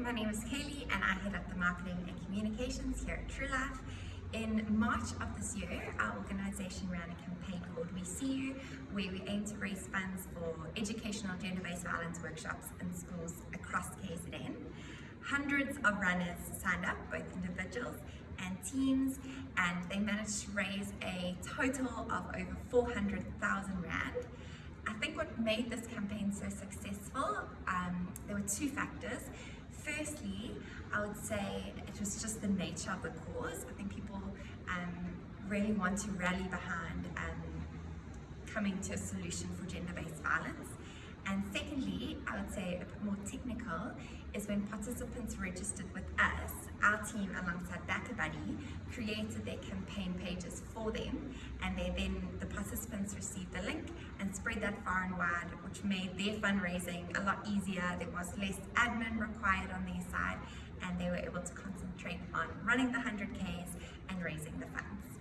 my name is Kaylee and I head up the marketing and communications here at True Life. In March of this year, our organisation ran a campaign called We See You, where we aim to raise funds for educational gender-based violence workshops in schools across KZN. Hundreds of runners signed up, both individuals and teams, and they managed to raise a total of over 400,000 Rand. I think what made this campaign so successful, um, there were two factors. Firstly, I would say it was just the nature of the cause. I think people um, really want to rally behind um, coming to a solution for gender-based violence. And secondly, I would say a bit more technical, is when participants registered with us, our team alongside BackaBuddy created their campaign pages for them and they then, the participants received spread that far and wide, which made their fundraising a lot easier. There was less admin required on their side and they were able to concentrate on running the 100Ks and raising the funds.